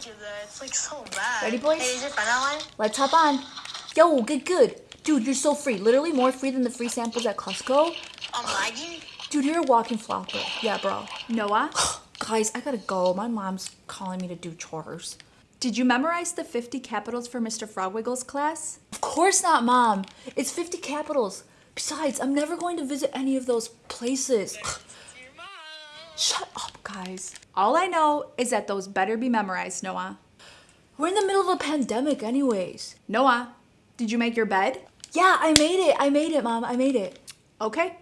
do that. It's like so bad. Ready, boys? Hey, is your friend online? Let's hop on. Yo, good, good. Dude, you're so free. Literally more free than the free samples at Costco. I'm lagging. Dude, you're a walking flopper. Yeah, bro. Noah? Guys, I gotta go. My mom's calling me to do chores. Did you memorize the 50 capitals for Mr. Frogwiggle's class? Of course not, Mom. It's 50 capitals. Besides, I'm never going to visit any of those places. Shut up, guys. All I know is that those better be memorized, Noah. We're in the middle of a pandemic, anyways. Noah, did you make your bed? Yeah, I made it. I made it, Mom. I made it. Okay,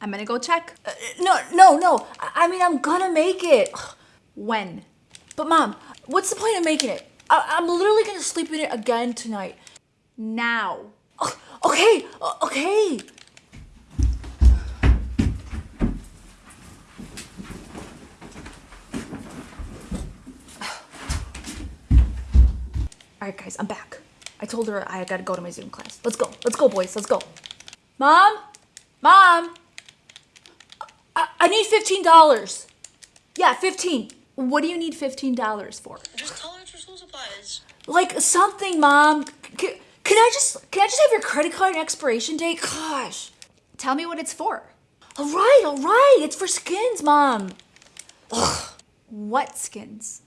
I'm gonna go check. Uh, no, no, no. I, I mean, I'm gonna make it. When? But, Mom, what's the point of making it? I, I'm literally gonna sleep in it again tonight. Now. Oh, okay, okay. All right, guys, I'm back. I told her I gotta go to my Zoom class. Let's go. Let's go, boys. Let's go. Mom? Mom? I, I need $15. Yeah, 15. What do you need $15 for? Just tell her it's for school supplies. Like something, Mom. C- can I just can I just have your credit card and expiration date? Gosh. Tell me what it's for. All right, all right. It's for skins, Mom. Ugh. What skins?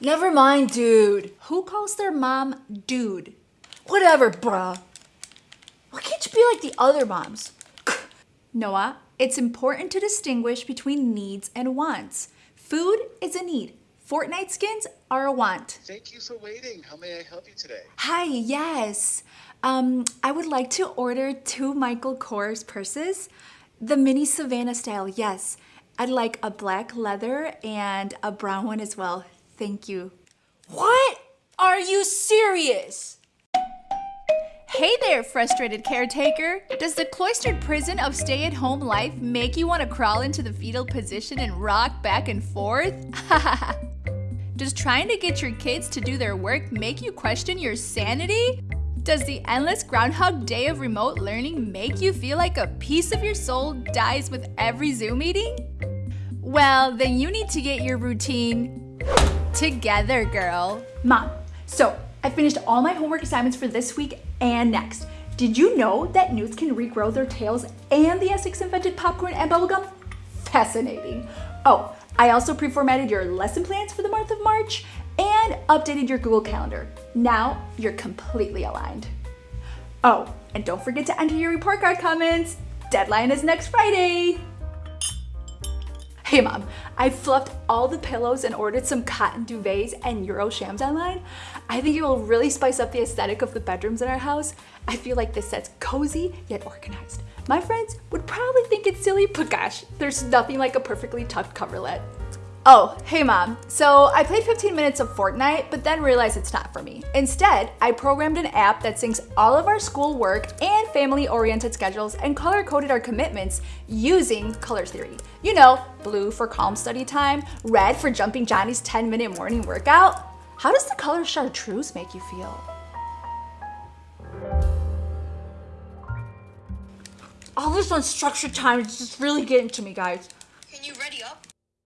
Never mind, dude. Who calls their mom dude? Whatever, bruh. Why can't you be like the other moms? Noah, it's important to distinguish between needs and wants. Food is a need. Fortnite skins are a want. Thank you for waiting. How may I help you today? Hi, yes. Um, I would like to order two Michael Kors purses. The mini Savannah style, yes. I'd like a black leather and a brown one as well. Thank you. What? Are you serious? Hey there, frustrated caretaker. Does the cloistered prison of stay at home life make you want to crawl into the fetal position and rock back and forth? Does trying to get your kids to do their work make you question your sanity? Does the endless Groundhog Day of remote learning make you feel like a piece of your soul dies with every Zoom meeting? Well, then you need to get your routine together, girl. Mom, so I finished all my homework assignments for this week and next. Did you know that newts can regrow their tails and the Aztecs invented popcorn and bubblegum? Fascinating. Oh, I also pre-formatted your lesson plans for the month of March and updated your Google Calendar. Now you're completely aligned. Oh, and don't forget to enter your report card comments. Deadline is next Friday. Hey mom, I fluffed all the pillows and ordered some cotton duvets and Euro shams online. I think it will really spice up the aesthetic of the bedrooms in our house. I feel like this set's cozy yet organized. My friends would probably think it's silly, but gosh, there's nothing like a perfectly tucked coverlet. Oh, hey mom. So I played 15 minutes of Fortnite, but then realized it's not for me. Instead, I programmed an app that syncs all of our school work and family oriented schedules and color coded our commitments using color theory. You know, blue for calm study time, red for jumping Johnny's 10 minute morning workout. How does the color chartreuse make you feel? All this unstructured time is just really getting to me, guys.